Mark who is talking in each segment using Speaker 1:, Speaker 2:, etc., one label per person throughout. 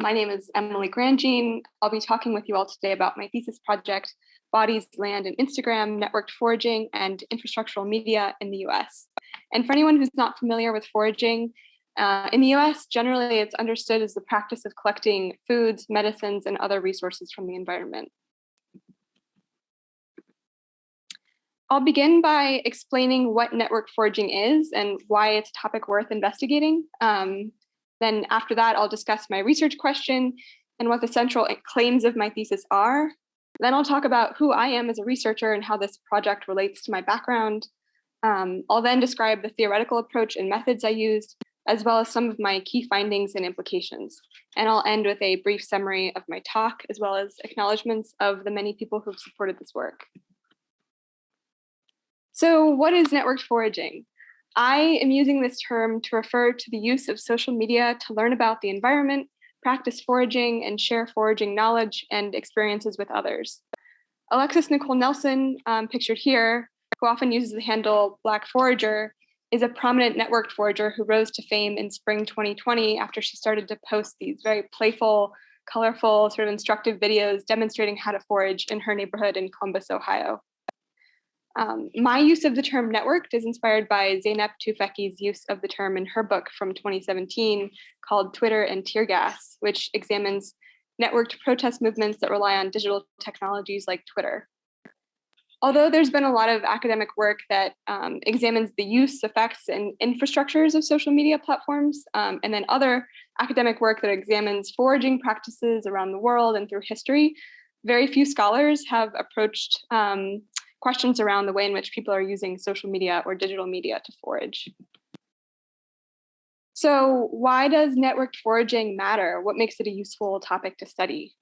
Speaker 1: My name is Emily Grandjean. I'll be talking with you all today about my thesis project, Bodies, Land, and Instagram, Networked Foraging, and Infrastructural Media in the US. And for anyone who's not familiar with foraging, uh, in the US, generally it's understood as the practice of collecting foods, medicines, and other resources from the environment. I'll begin by explaining what network foraging is and why it's a topic worth investigating. Um, then after that, I'll discuss my research question and what the central claims of my thesis are. Then I'll talk about who I am as a researcher and how this project relates to my background. Um, I'll then describe the theoretical approach and methods I used, as well as some of my key findings and implications. And I'll end with a brief summary of my talk, as well as acknowledgements of the many people who've supported this work. So what is networked foraging? I am using this term to refer to the use of social media to learn about the environment, practice foraging, and share foraging knowledge and experiences with others. Alexis Nicole Nelson, um, pictured here, who often uses the handle Black Forager, is a prominent networked forager who rose to fame in spring 2020 after she started to post these very playful, colorful, sort of instructive videos demonstrating how to forage in her neighborhood in Columbus, Ohio. Um, my use of the term networked is inspired by Zeynep Tufekci's use of the term in her book from 2017 called Twitter and Tear Gas, which examines networked protest movements that rely on digital technologies like Twitter. Although there's been a lot of academic work that um, examines the use, effects, and infrastructures of social media platforms, um, and then other academic work that examines foraging practices around the world and through history, very few scholars have approached um, questions around the way in which people are using social media or digital media to forage. So why does networked foraging matter? What makes it a useful topic to study?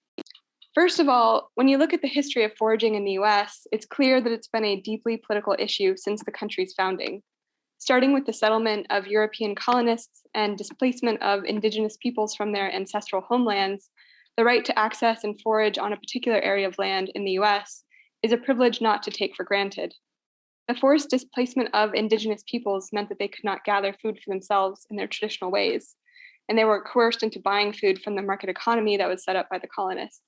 Speaker 1: First of all, when you look at the history of foraging in the US, it's clear that it's been a deeply political issue since the country's founding. Starting with the settlement of European colonists and displacement of indigenous peoples from their ancestral homelands, the right to access and forage on a particular area of land in the US is a privilege not to take for granted. The forced displacement of indigenous peoples meant that they could not gather food for themselves in their traditional ways, and they were coerced into buying food from the market economy that was set up by the colonists.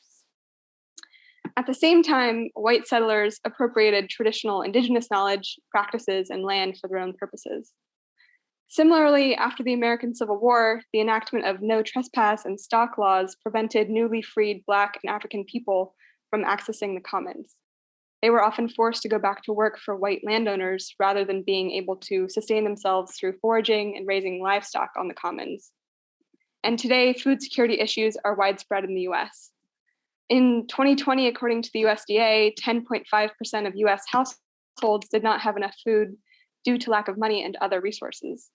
Speaker 1: At the same time, white settlers appropriated traditional indigenous knowledge, practices, and land for their own purposes. Similarly, after the American Civil War, the enactment of no trespass and stock laws prevented newly freed Black and African people from accessing the commons. They were often forced to go back to work for white landowners rather than being able to sustain themselves through foraging and raising livestock on the commons. And today, food security issues are widespread in the US. In 2020, according to the USDA, 10.5% of US households did not have enough food due to lack of money and other resources.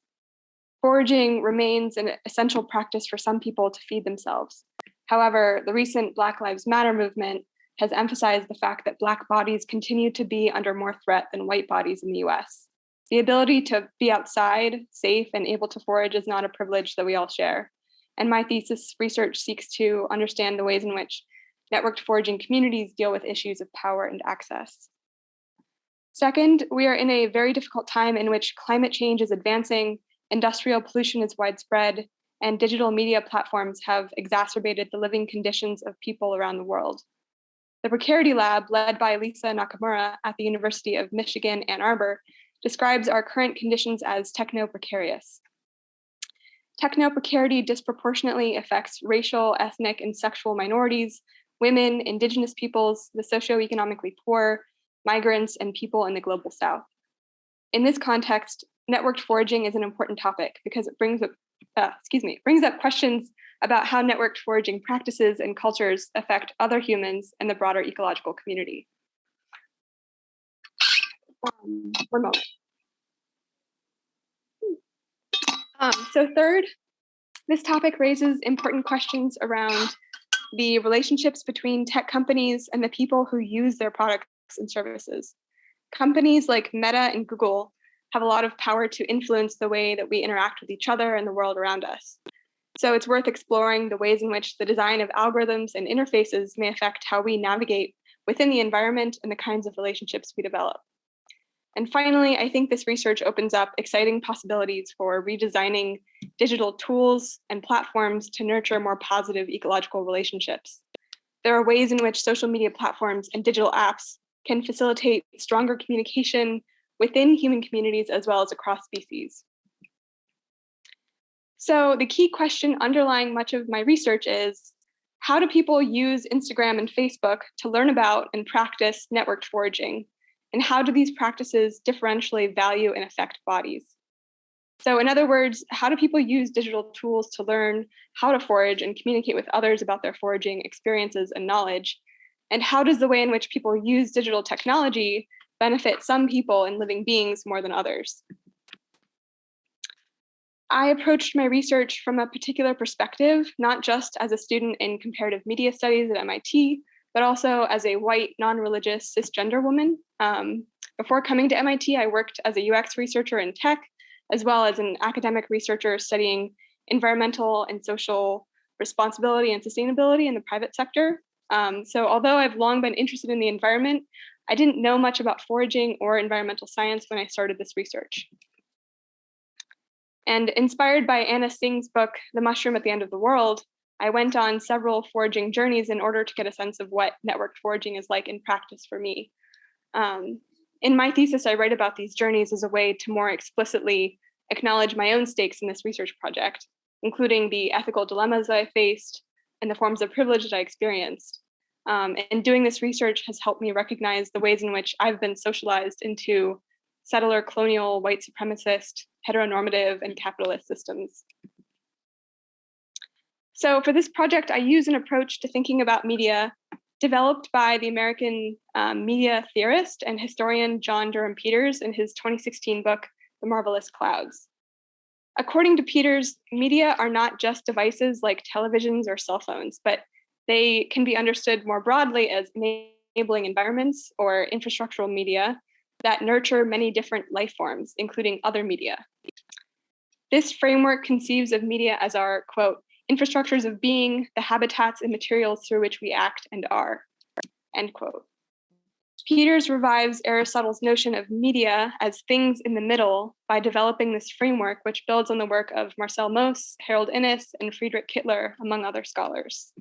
Speaker 1: Foraging remains an essential practice for some people to feed themselves. However, the recent Black Lives Matter movement has emphasized the fact that Black bodies continue to be under more threat than white bodies in the US. The ability to be outside, safe, and able to forage is not a privilege that we all share. And my thesis research seeks to understand the ways in which networked foraging communities deal with issues of power and access. Second, we are in a very difficult time in which climate change is advancing, industrial pollution is widespread, and digital media platforms have exacerbated the living conditions of people around the world. The Precarity Lab, led by Lisa Nakamura at the University of Michigan, Ann Arbor, describes our current conditions as techno-precarious. Techno-precarity disproportionately affects racial, ethnic, and sexual minorities, women, indigenous peoples, the socioeconomically poor, migrants, and people in the global south. In this context, networked foraging is an important topic because it brings up, uh, excuse me, brings up questions about how networked foraging practices and cultures affect other humans and the broader ecological community. Um, one moment. Um, so third, this topic raises important questions around the relationships between tech companies and the people who use their products and services. Companies like Meta and Google have a lot of power to influence the way that we interact with each other and the world around us. So it's worth exploring the ways in which the design of algorithms and interfaces may affect how we navigate within the environment and the kinds of relationships we develop. And finally, I think this research opens up exciting possibilities for redesigning digital tools and platforms to nurture more positive ecological relationships. There are ways in which social media platforms and digital apps can facilitate stronger communication within human communities as well as across species. So the key question underlying much of my research is, how do people use Instagram and Facebook to learn about and practice networked foraging? And how do these practices differentially value and affect bodies? So in other words, how do people use digital tools to learn how to forage and communicate with others about their foraging experiences and knowledge? And how does the way in which people use digital technology benefit some people and living beings more than others? I approached my research from a particular perspective, not just as a student in comparative media studies at MIT, but also as a white, non-religious cisgender woman. Um, before coming to MIT, I worked as a UX researcher in tech, as well as an academic researcher studying environmental and social responsibility and sustainability in the private sector. Um, so although I've long been interested in the environment, I didn't know much about foraging or environmental science when I started this research. And inspired by Anna Tsing's book, The Mushroom at the End of the World, I went on several foraging journeys in order to get a sense of what networked foraging is like in practice for me. Um, in my thesis, I write about these journeys as a way to more explicitly acknowledge my own stakes in this research project, including the ethical dilemmas that I faced and the forms of privilege that I experienced. Um, and doing this research has helped me recognize the ways in which I've been socialized into settler, colonial, white supremacist, heteronormative, and capitalist systems. So for this project, I use an approach to thinking about media developed by the American um, media theorist and historian John Durham Peters in his 2016 book, The Marvelous Clouds. According to Peters, media are not just devices like televisions or cell phones, but they can be understood more broadly as enabling environments or infrastructural media that nurture many different life forms, including other media. This framework conceives of media as our, quote, infrastructures of being, the habitats and materials through which we act and are, end quote. Peters revives Aristotle's notion of media as things in the middle by developing this framework, which builds on the work of Marcel Mauss, Harold Innis, and Friedrich Kittler, among other scholars.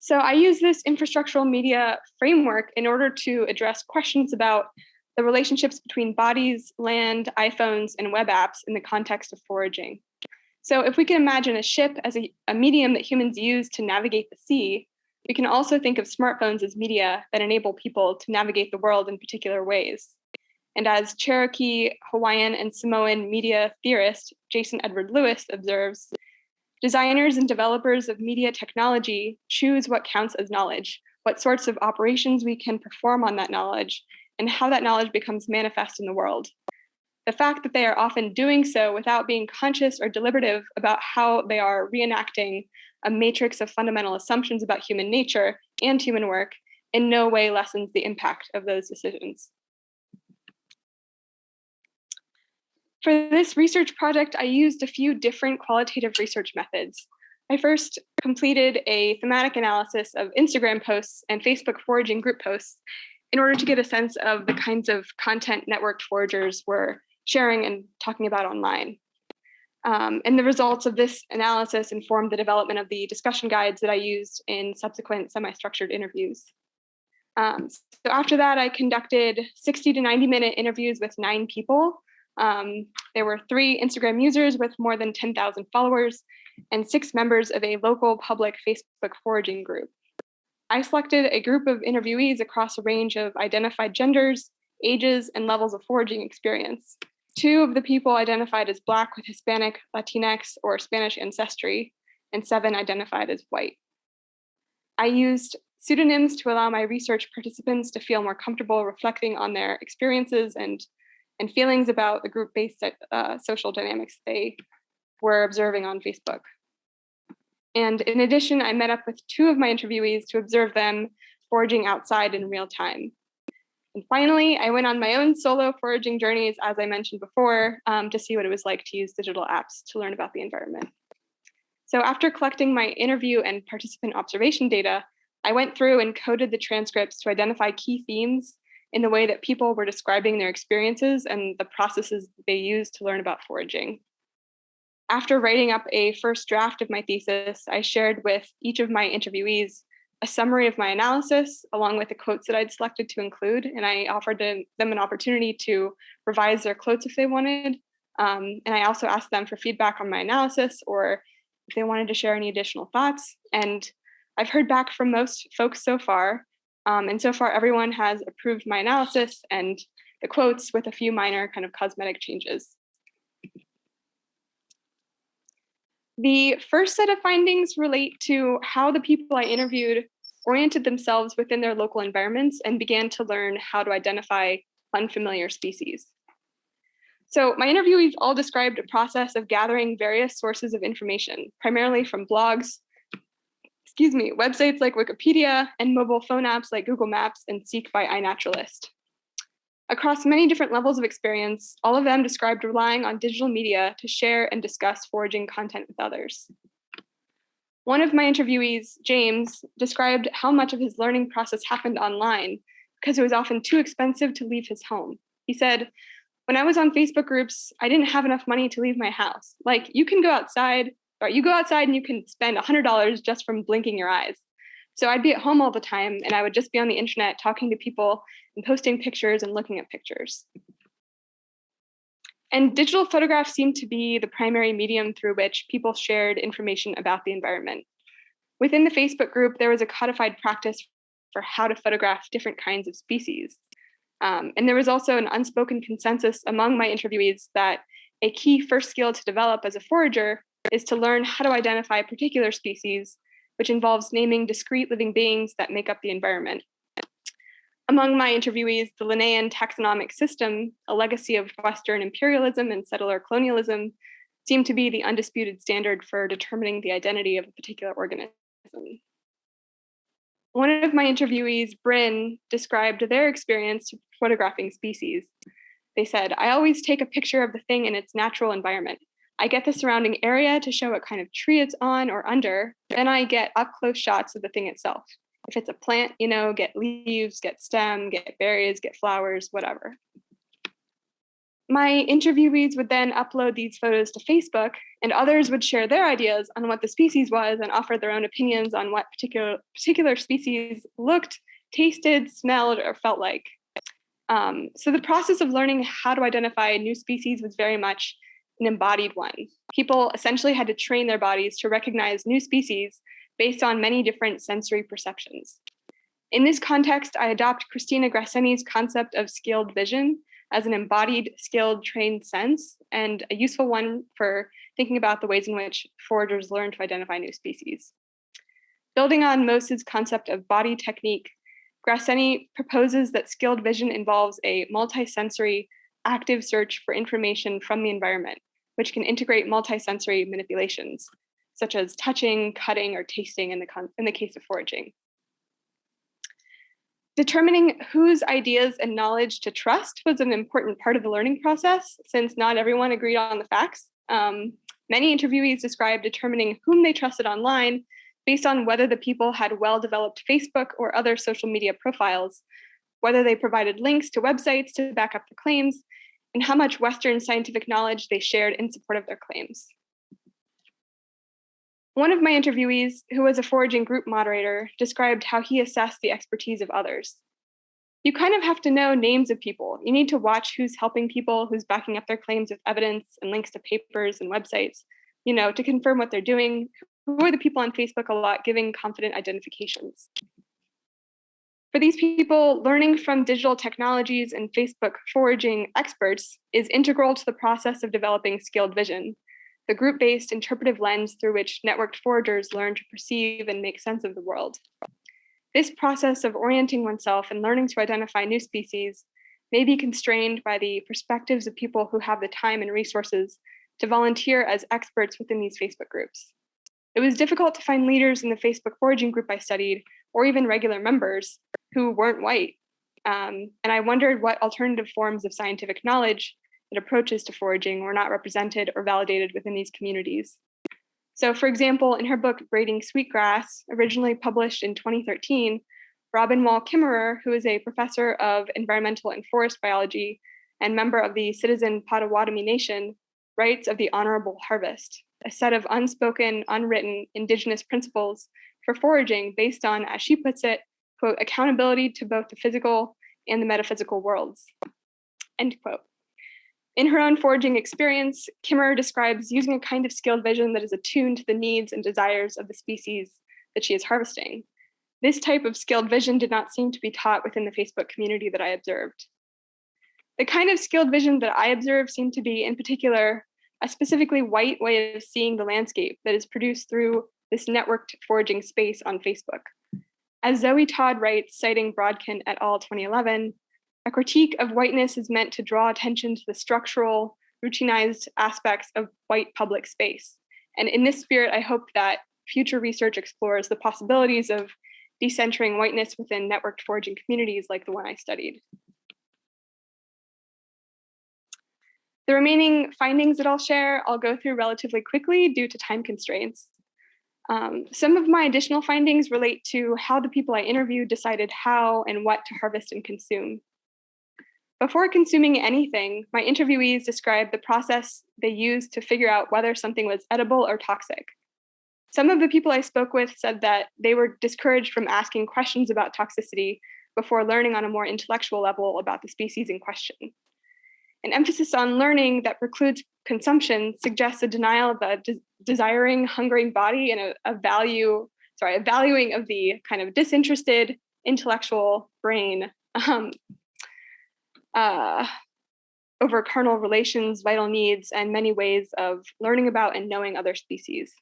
Speaker 1: So I use this infrastructural media framework in order to address questions about the relationships between bodies, land, iPhones, and web apps in the context of foraging. So if we can imagine a ship as a, a medium that humans use to navigate the sea, we can also think of smartphones as media that enable people to navigate the world in particular ways. And as Cherokee, Hawaiian, and Samoan media theorist Jason Edward Lewis observes, Designers and developers of media technology choose what counts as knowledge, what sorts of operations we can perform on that knowledge, and how that knowledge becomes manifest in the world. The fact that they are often doing so without being conscious or deliberative about how they are reenacting a matrix of fundamental assumptions about human nature and human work in no way lessens the impact of those decisions. For this research project, I used a few different qualitative research methods. I first completed a thematic analysis of Instagram posts and Facebook foraging group posts in order to get a sense of the kinds of content networked foragers were sharing and talking about online. Um, and the results of this analysis informed the development of the discussion guides that I used in subsequent semi-structured interviews. Um, so after that, I conducted 60 to 90 minute interviews with nine people um, there were three Instagram users with more than 10,000 followers and six members of a local public Facebook foraging group. I selected a group of interviewees across a range of identified genders, ages, and levels of foraging experience. Two of the people identified as Black with Hispanic, Latinx, or Spanish ancestry, and seven identified as white. I used pseudonyms to allow my research participants to feel more comfortable reflecting on their experiences and and feelings about the group-based uh, social dynamics they were observing on Facebook. And in addition, I met up with two of my interviewees to observe them foraging outside in real time. And finally, I went on my own solo foraging journeys, as I mentioned before, um, to see what it was like to use digital apps to learn about the environment. So after collecting my interview and participant observation data, I went through and coded the transcripts to identify key themes in the way that people were describing their experiences and the processes they used to learn about foraging. After writing up a first draft of my thesis, I shared with each of my interviewees a summary of my analysis along with the quotes that I'd selected to include, and I offered them an opportunity to revise their quotes if they wanted. Um, and I also asked them for feedback on my analysis or if they wanted to share any additional thoughts. And I've heard back from most folks so far, um, and so far, everyone has approved my analysis and the quotes with a few minor kind of cosmetic changes. The first set of findings relate to how the people I interviewed oriented themselves within their local environments and began to learn how to identify unfamiliar species. So my interviewees all described a process of gathering various sources of information, primarily from blogs, excuse me, websites like Wikipedia and mobile phone apps like Google Maps and Seek by iNaturalist. Across many different levels of experience, all of them described relying on digital media to share and discuss foraging content with others. One of my interviewees, James, described how much of his learning process happened online because it was often too expensive to leave his home. He said, when I was on Facebook groups, I didn't have enough money to leave my house. Like you can go outside, or you go outside and you can spend $100 just from blinking your eyes. So I'd be at home all the time and I would just be on the internet talking to people and posting pictures and looking at pictures. And digital photographs seemed to be the primary medium through which people shared information about the environment. Within the Facebook group, there was a codified practice for how to photograph different kinds of species. Um, and there was also an unspoken consensus among my interviewees that a key first skill to develop as a forager is to learn how to identify a particular species, which involves naming discrete living beings that make up the environment. Among my interviewees, the Linnaean taxonomic system, a legacy of Western imperialism and settler colonialism, seemed to be the undisputed standard for determining the identity of a particular organism. One of my interviewees, Bryn, described their experience photographing species. They said, I always take a picture of the thing in its natural environment. I get the surrounding area to show what kind of tree it's on or under. Then I get up close shots of the thing itself. If it's a plant, you know, get leaves, get stem, get berries, get flowers, whatever. My interviewees would then upload these photos to Facebook, and others would share their ideas on what the species was and offer their own opinions on what particular, particular species looked, tasted, smelled, or felt like. Um, so the process of learning how to identify a new species was very much an embodied one. People essentially had to train their bodies to recognize new species based on many different sensory perceptions. In this context, I adopt Christina Grasseni's concept of skilled vision as an embodied, skilled, trained sense, and a useful one for thinking about the ways in which foragers learn to identify new species. Building on Mauss's concept of body technique, Grasseni proposes that skilled vision involves a multisensory active search for information from the environment, which can integrate multisensory manipulations, such as touching, cutting, or tasting in the, in the case of foraging. Determining whose ideas and knowledge to trust was an important part of the learning process, since not everyone agreed on the facts. Um, many interviewees described determining whom they trusted online based on whether the people had well-developed Facebook or other social media profiles, whether they provided links to websites to back up the claims, and how much Western scientific knowledge they shared in support of their claims. One of my interviewees, who was a foraging group moderator, described how he assessed the expertise of others. You kind of have to know names of people. You need to watch who's helping people, who's backing up their claims with evidence and links to papers and websites, you know, to confirm what they're doing. Who are the people on Facebook a lot giving confident identifications? For these people, learning from digital technologies and Facebook foraging experts is integral to the process of developing skilled vision, the group-based interpretive lens through which networked foragers learn to perceive and make sense of the world. This process of orienting oneself and learning to identify new species may be constrained by the perspectives of people who have the time and resources to volunteer as experts within these Facebook groups. It was difficult to find leaders in the Facebook foraging group I studied, or even regular members, who weren't white. Um, and I wondered what alternative forms of scientific knowledge and approaches to foraging were not represented or validated within these communities. So for example, in her book, Braiding Sweetgrass, originally published in 2013, Robin Wall Kimmerer, who is a professor of environmental and forest biology and member of the Citizen Potawatomi Nation, writes of the honorable harvest, a set of unspoken, unwritten indigenous principles for foraging based on, as she puts it, quote, accountability to both the physical and the metaphysical worlds, end quote. In her own foraging experience, Kimmerer describes using a kind of skilled vision that is attuned to the needs and desires of the species that she is harvesting. This type of skilled vision did not seem to be taught within the Facebook community that I observed. The kind of skilled vision that I observed seemed to be, in particular, a specifically white way of seeing the landscape that is produced through this networked foraging space on Facebook. As Zoe Todd writes, citing Brodkin et al. 2011, a critique of whiteness is meant to draw attention to the structural, routinized aspects of white public space. And in this spirit, I hope that future research explores the possibilities of decentering whiteness within networked foraging communities like the one I studied. The remaining findings that I'll share, I'll go through relatively quickly due to time constraints. Um, some of my additional findings relate to how the people I interviewed decided how and what to harvest and consume. Before consuming anything, my interviewees described the process they used to figure out whether something was edible or toxic. Some of the people I spoke with said that they were discouraged from asking questions about toxicity before learning on a more intellectual level about the species in question. An emphasis on learning that precludes consumption suggests a denial of a de desiring, hungering body and a, a value, sorry, a valuing of the kind of disinterested intellectual brain um, uh, over carnal relations, vital needs, and many ways of learning about and knowing other species.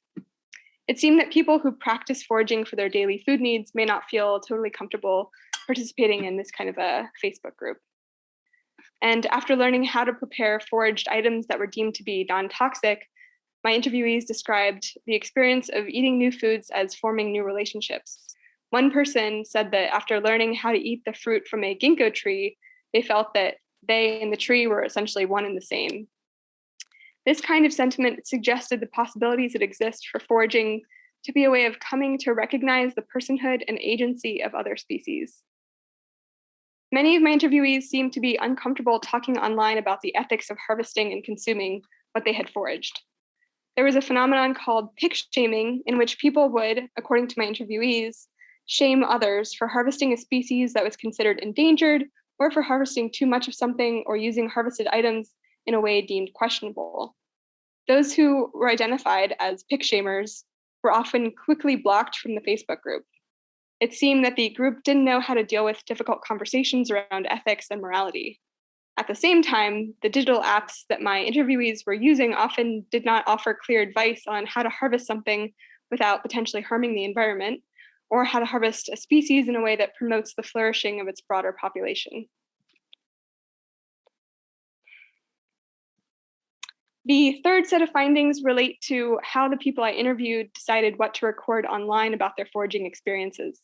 Speaker 1: It seemed that people who practice foraging for their daily food needs may not feel totally comfortable participating in this kind of a Facebook group. And after learning how to prepare foraged items that were deemed to be non-toxic, my interviewees described the experience of eating new foods as forming new relationships. One person said that after learning how to eat the fruit from a ginkgo tree, they felt that they and the tree were essentially one and the same. This kind of sentiment suggested the possibilities that exist for foraging to be a way of coming to recognize the personhood and agency of other species. Many of my interviewees seemed to be uncomfortable talking online about the ethics of harvesting and consuming what they had foraged. There was a phenomenon called pick shaming, in which people would, according to my interviewees, shame others for harvesting a species that was considered endangered or for harvesting too much of something or using harvested items in a way deemed questionable. Those who were identified as pick shamers were often quickly blocked from the Facebook group. It seemed that the group didn't know how to deal with difficult conversations around ethics and morality. At the same time, the digital apps that my interviewees were using often did not offer clear advice on how to harvest something without potentially harming the environment, or how to harvest a species in a way that promotes the flourishing of its broader population. The third set of findings relate to how the people I interviewed decided what to record online about their foraging experiences.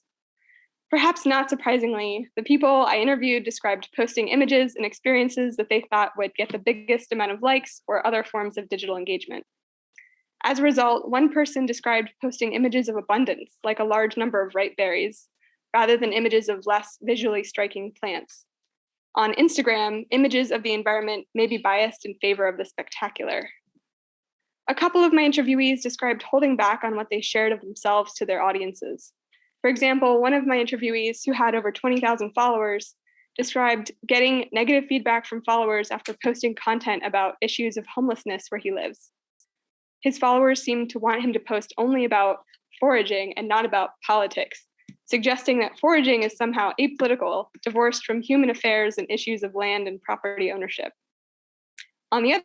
Speaker 1: Perhaps not surprisingly, the people I interviewed described posting images and experiences that they thought would get the biggest amount of likes or other forms of digital engagement. As a result, one person described posting images of abundance, like a large number of ripe berries, rather than images of less visually striking plants. On Instagram, images of the environment may be biased in favor of the spectacular. A couple of my interviewees described holding back on what they shared of themselves to their audiences. For example, one of my interviewees who had over 20,000 followers described getting negative feedback from followers after posting content about issues of homelessness where he lives. His followers seemed to want him to post only about foraging and not about politics, suggesting that foraging is somehow apolitical, divorced from human affairs and issues of land and property ownership. On the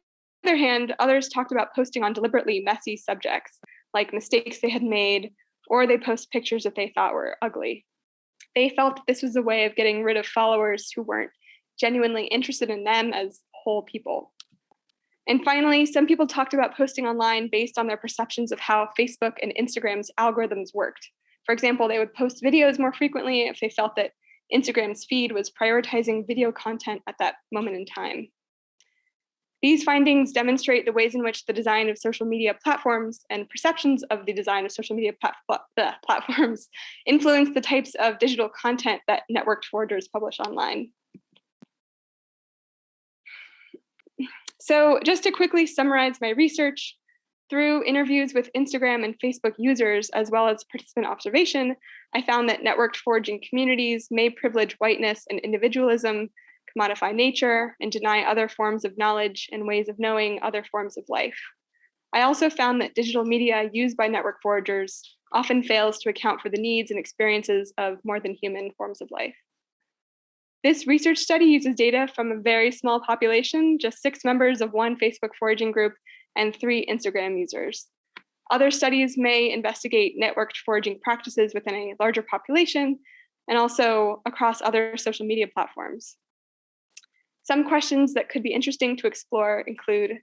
Speaker 1: other hand, others talked about posting on deliberately messy subjects, like mistakes they had made, or they post pictures that they thought were ugly. They felt that this was a way of getting rid of followers who weren't genuinely interested in them as whole people. And finally, some people talked about posting online based on their perceptions of how Facebook and Instagram's algorithms worked. For example, they would post videos more frequently if they felt that Instagram's feed was prioritizing video content at that moment in time. These findings demonstrate the ways in which the design of social media platforms and perceptions of the design of social media plat plat platforms influence the types of digital content that networked forgers publish online. So just to quickly summarize my research, through interviews with Instagram and Facebook users, as well as participant observation, I found that networked foraging communities may privilege whiteness and individualism, commodify nature, and deny other forms of knowledge and ways of knowing other forms of life. I also found that digital media used by network foragers often fails to account for the needs and experiences of more than human forms of life. This research study uses data from a very small population, just six members of one Facebook foraging group and three Instagram users. Other studies may investigate networked foraging practices within a larger population and also across other social media platforms. Some questions that could be interesting to explore include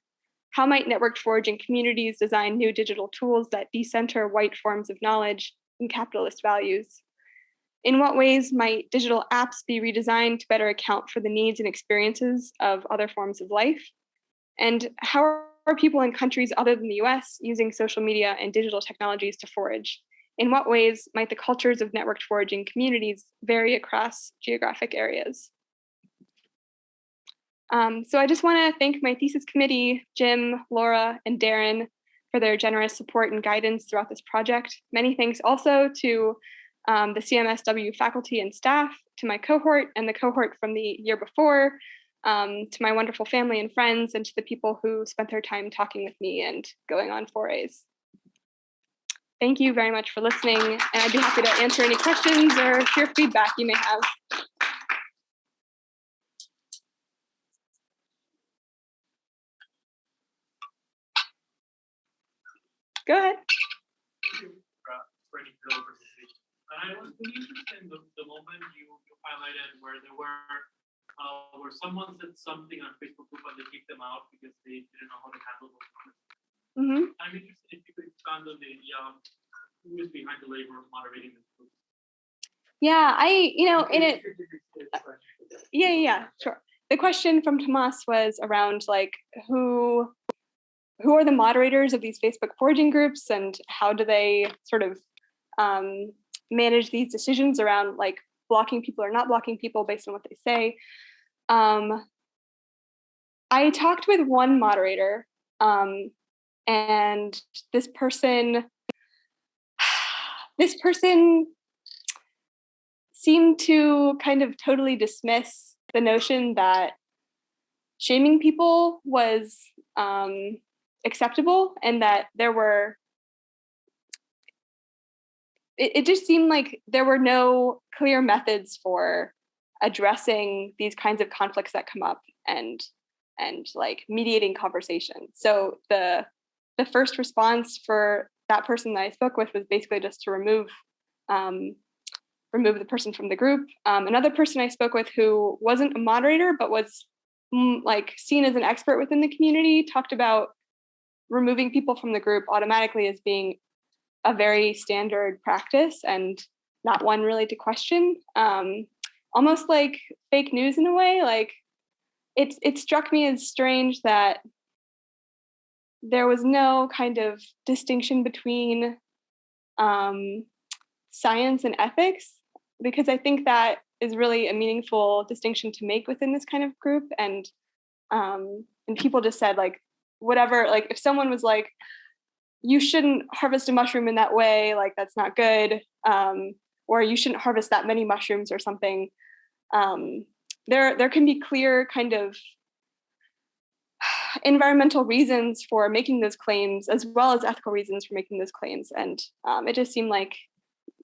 Speaker 1: how might networked foraging communities design new digital tools that decenter white forms of knowledge and capitalist values? In what ways might digital apps be redesigned to better account for the needs and experiences of other forms of life? And how are people in countries other than the US using social media and digital technologies to forage? In what ways might the cultures of networked foraging communities vary across geographic areas? Um, so I just want to thank my thesis committee, Jim, Laura, and Darren for their generous support and guidance throughout this project. Many thanks also to um, the CMSW faculty and staff, to my cohort and the cohort from the year before, um, to my wonderful family and friends, and to the people who spent their time talking with me and going on forays. Thank you very much for listening, and I'd be happy to answer any questions or hear feedback you may have. Go ahead.
Speaker 2: And I was really interested in the, the moment you, you highlighted where there were uh, where someone said something on Facebook group and they kicked them out because they didn't know how to handle those comments. Mm -hmm. I'm interested if you could expand on the idea of who is behind the labor of moderating this group.
Speaker 1: Yeah, I, you know, in it. Yeah, yeah, sure. The question from Tomas was around like who who are the moderators of these Facebook foraging groups and how do they sort of um, manage these decisions around like blocking people or not blocking people based on what they say. Um, I talked with one moderator um, and this person, this person seemed to kind of totally dismiss the notion that shaming people was um, acceptable and that there were it, it just seemed like there were no clear methods for addressing these kinds of conflicts that come up and and like mediating conversation. So the the first response for that person that I spoke with was basically just to remove um, remove the person from the group. Um, another person I spoke with who wasn't a moderator but was mm, like seen as an expert within the community talked about removing people from the group automatically as being a very standard practice and not one really to question. Um, almost like fake news in a way. Like it, it struck me as strange that there was no kind of distinction between um, science and ethics, because I think that is really a meaningful distinction to make within this kind of group. And um, and people just said like whatever, like if someone was like, you shouldn't harvest a mushroom in that way, like that's not good, um, or you shouldn't harvest that many mushrooms or something. Um, there, there can be clear kind of environmental reasons for making those claims as well as ethical reasons for making those claims. And um, it just seemed like,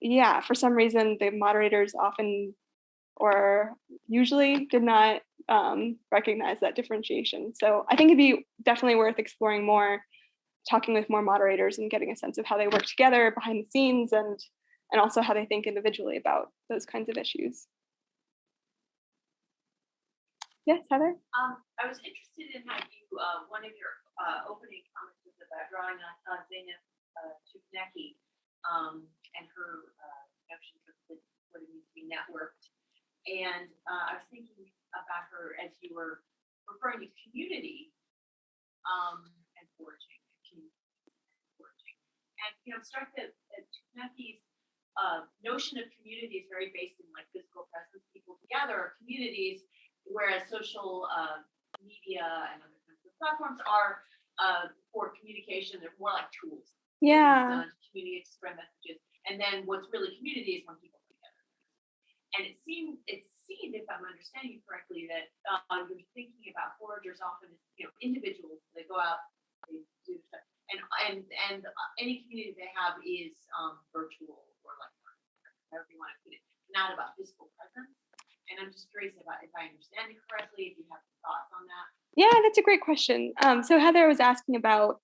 Speaker 1: yeah, for some reason the moderators often or usually did not um, recognize that differentiation. So I think it'd be definitely worth exploring more, talking with more moderators and getting a sense of how they work together behind the scenes and, and also how they think individually about those kinds of issues. Yes, Heather?
Speaker 3: Um, I was interested in how you, uh, one of your uh, opening comments was about drawing on uh, Zeynep uh, Tufekci um, and her uh, of what it means to be networked. And uh, I was thinking about her as you were referring to community, um, and foraging, and foraging. And, you know, struck that, that uh, notion of community is very based in like physical presence, people together, or communities, whereas social, uh, media and other kinds of platforms are, uh, for communication, they're more like tools.
Speaker 1: Yeah.
Speaker 3: Community to spread messages, and then what's really community is when people come together. And it seems it seemed, if I'm understanding correctly, that, uh, you're thinking about foragers often as, you know, individuals, they go out, they do stuff. And, and, and any community they have is, um, virtual or like, however you want to put it, not about physical presence. And I'm just curious about if I understand it correctly, if you have thoughts on that.
Speaker 1: Yeah, that's a great question. Um, so Heather was asking about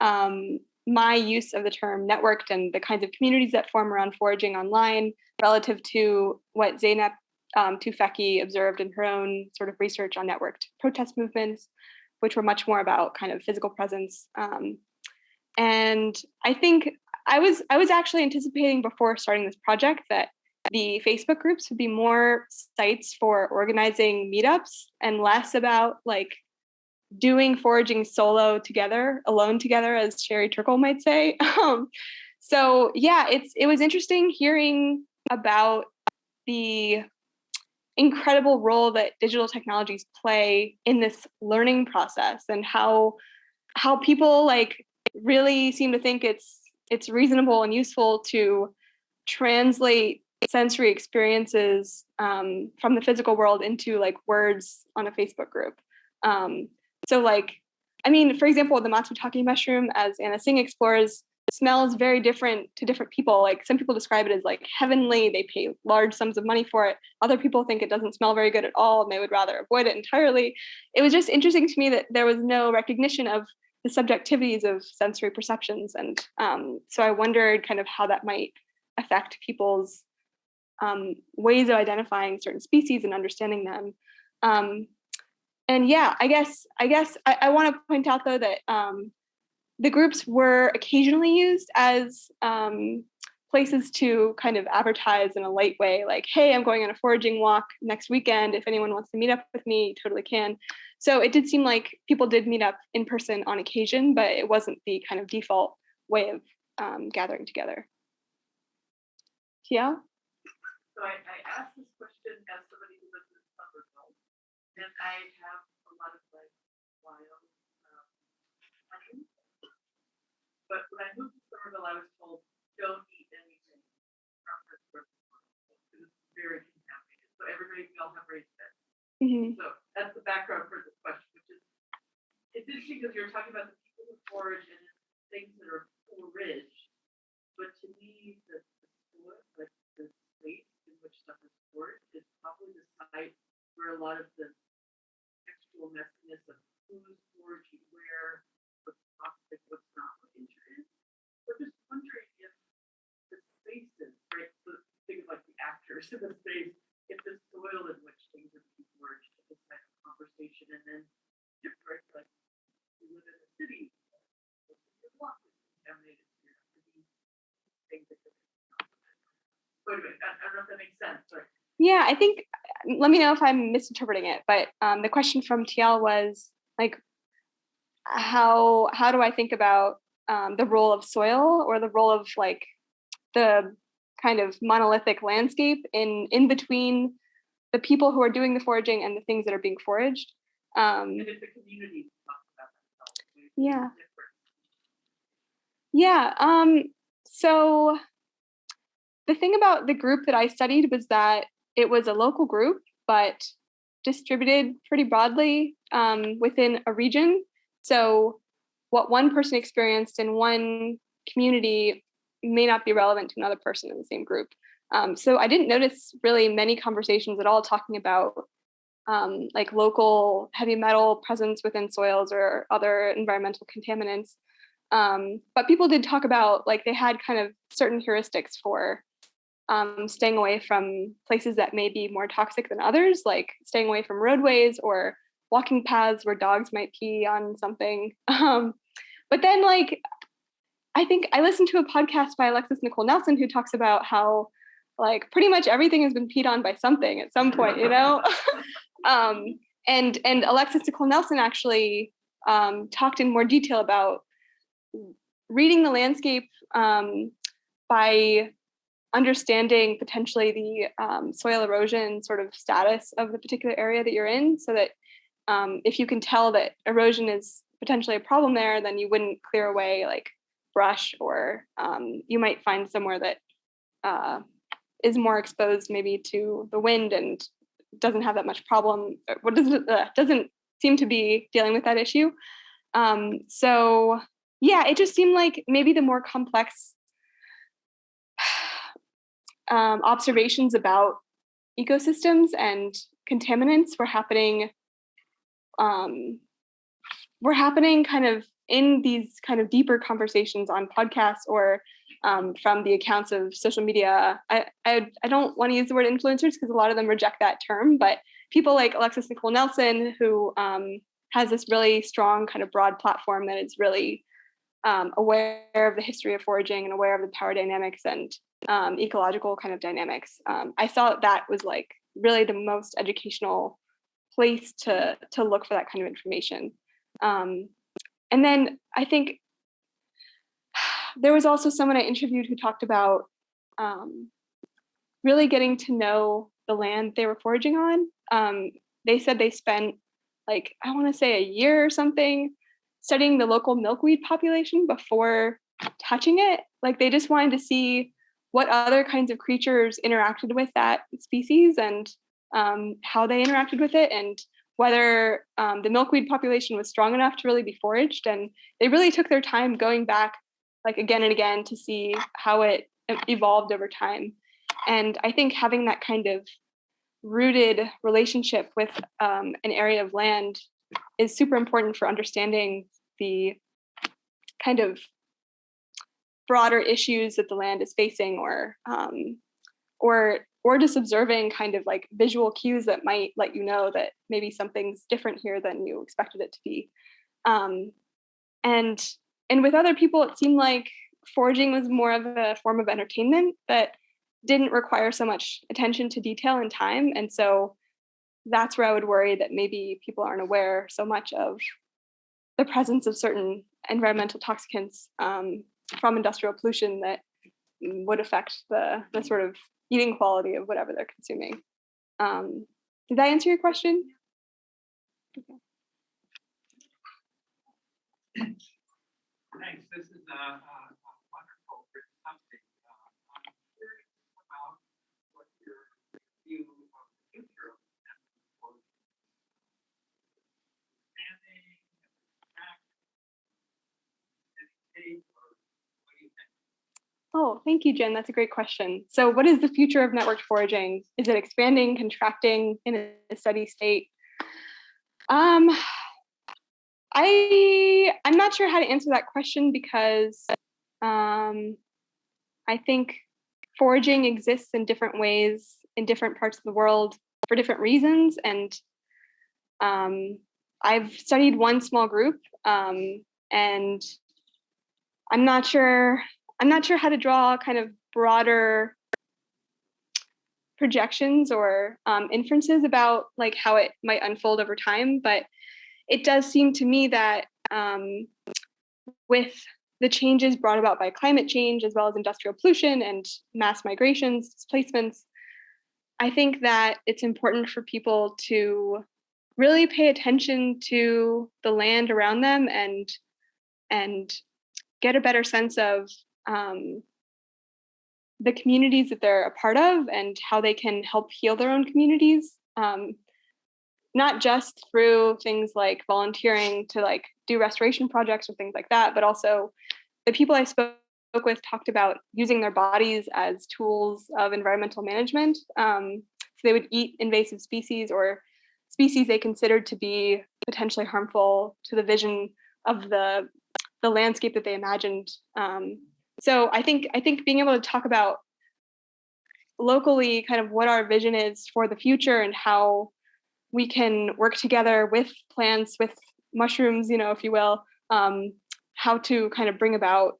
Speaker 1: um, my use of the term networked and the kinds of communities that form around foraging online relative to what Zeynep um, Tufekci observed in her own sort of research on networked protest movements, which were much more about kind of physical presence. Um, and I think I was I was actually anticipating before starting this project that the Facebook groups would be more sites for organizing meetups and less about like doing foraging solo together, alone together, as Sherry Turkle might say. Um, so yeah, it's it was interesting hearing about the incredible role that digital technologies play in this learning process and how how people like really seem to think it's it's reasonable and useful to translate sensory experiences um, from the physical world into like words on a Facebook group. Um, so like, I mean, for example, the matsutake mushroom, as Anna Tsing explores, smells very different to different people. Like some people describe it as like heavenly, they pay large sums of money for it. Other people think it doesn't smell very good at all and they would rather avoid it entirely. It was just interesting to me that there was no recognition of the subjectivities of sensory perceptions. And um, so I wondered kind of how that might affect people's um, ways of identifying certain species and understanding them. Um, and yeah, I guess I guess I, I want to point out though that um, the groups were occasionally used as um, places to kind of advertise in a light way, like, "Hey, I'm going on a foraging walk next weekend. If anyone wants to meet up with me, totally can." So it did seem like people did meet up in person on occasion, but it wasn't the kind of default way of um, gathering together. Tia?
Speaker 4: So I, I asked this question as somebody who lives in Somerville, and I have a lot of like wild, um, mushrooms. But when I moved to Somerville, I was told, don't eat anything from this person, because it's very contaminated. So everybody, we all have raised
Speaker 1: Mhm.
Speaker 4: So that's the background for this question, which is, it's interesting because you're talking about the people who forage and things that are foraged. But to me, the, the like the space in which stuff is stored is probably the site where a lot of the textual messiness of who's foraging where, what's toxic, what's not, what nature is. So just wondering if the spaces, right, so think of like the actors in the space, if the soil in which things are foraged, if it's like a conversation and then different, like you live in a city, your block is contaminated, so you have to be things that could Wait a minute, I, don't know if that makes sense, sorry.
Speaker 1: Yeah, I think, let me know if I'm misinterpreting it, but um, the question from TL was like, how, how do I think about um, the role of soil or the role of like the kind of monolithic landscape in, in between the people who are doing the foraging and the things that are being foraged? Um,
Speaker 4: And if the community talks about themselves. maybe it's
Speaker 1: Yeah. Yeah. Um, so the thing about the group that I studied was that it was a local group, but distributed pretty broadly um, within a region. So what one person experienced in one community may not be relevant to another person in the same group. Um, so I didn't notice really many conversations at all talking about um, like local heavy metal presence within soils or other environmental contaminants. Um, but people did talk about like they had kind of certain heuristics for um, staying away from places that may be more toxic than others, like staying away from roadways or walking paths where dogs might pee on something. Um, but then, like, I think I listened to a podcast by Alexis Nicole Nelson who talks about how, like, pretty much everything has been peed on by something at some point, you know. um, and and Alexis Nicole Nelson actually um, talked in more detail about reading the landscape um, by understanding potentially the um, soil erosion sort of status of the particular area that you're in so that um, if you can tell that erosion is potentially a problem there, then you wouldn't clear away like brush or um, you might find somewhere that uh, is more exposed maybe to the wind and doesn't have that much problem, what doesn't, uh, doesn't seem to be dealing with that issue. Um, so yeah, it just seemed like maybe the more complex um, observations about ecosystems and contaminants were happening um, were happening kind of in these kind of deeper conversations on podcasts or um, from the accounts of social media. I, I, I don't want to use the word influencers because a lot of them reject that term, but people like Alexis Nicole Nelson, who um, has this really strong kind of broad platform that is really um, aware of the history of foraging and aware of the power dynamics and um, ecological kind of dynamics. Um, I saw that was like really the most educational place to to look for that kind of information. Um, and then I think there was also someone I interviewed who talked about um, really getting to know the land they were foraging on. Um, they said they spent like, I wanna say a year or something studying the local milkweed population before touching it. Like they just wanted to see what other kinds of creatures interacted with that species and um, how they interacted with it and whether um, the milkweed population was strong enough to really be foraged. And they really took their time going back like again and again to see how it evolved over time. And I think having that kind of rooted relationship with um, an area of land is super important for understanding the kind of broader issues that the land is facing or um, or or just observing kind of like visual cues that might let you know that maybe something's different here than you expected it to be. Um, and and with other people, it seemed like foraging was more of a form of entertainment that didn't require so much attention to detail and time. And so that's where I would worry that maybe people aren't aware so much of the presence of certain environmental toxicants um, from industrial pollution that would affect the, the sort of eating quality of whatever they're consuming. Um, did that answer your question? Okay.
Speaker 2: Thanks. This is a, a, a wonderful update. Uh, I'm curious about what your view of the future of expanding,
Speaker 1: Oh, thank you, Jen. That's a great question. So what is the future of networked foraging? Is it expanding, contracting in a steady state? Um, I, I'm not sure how to answer that question because um, I think foraging exists in different ways in different parts of the world for different reasons. And um, I've studied one small group um, and I'm not sure I'm not sure how to draw kind of broader projections or um, inferences about like how it might unfold over time, but it does seem to me that um, with the changes brought about by climate change as well as industrial pollution and mass migrations, displacements, I think that it's important for people to really pay attention to the land around them and and get a better sense of um, the communities that they're a part of and how they can help heal their own communities. Um, not just through things like volunteering to like do restoration projects or things like that, but also the people I spoke with talked about using their bodies as tools of environmental management. Um, so they would eat invasive species or species they considered to be potentially harmful to the vision of the, the landscape that they imagined um, so I think I think being able to talk about locally kind of what our vision is for the future and how we can work together with plants, with mushrooms, you know, if you will, um, how to kind of bring about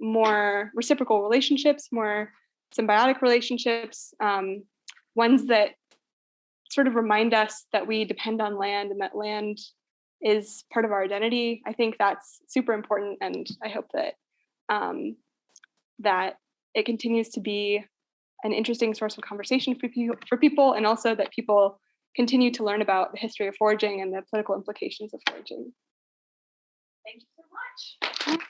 Speaker 1: more reciprocal relationships, more symbiotic relationships, um, ones that sort of remind us that we depend on land and that land is part of our identity. I think that's super important, and I hope that um, that it continues to be an interesting source of conversation for people, for people, and also that people continue to learn about the history of foraging and the political implications of foraging.
Speaker 3: Thank you so much.